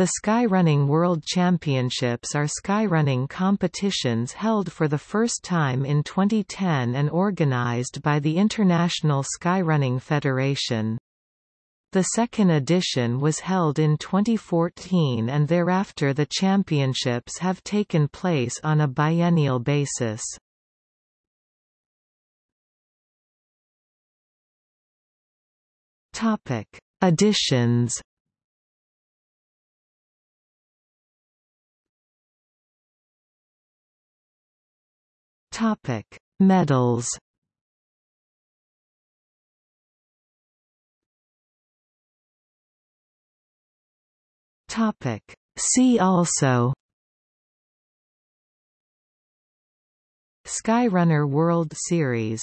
The Skyrunning World Championships are skyrunning competitions held for the first time in 2010 and organized by the International Skyrunning Federation. The second edition was held in 2014 and thereafter the championships have taken place on a biennial basis. Editions Topic: Medals. Topic: See also. Skyrunner World Series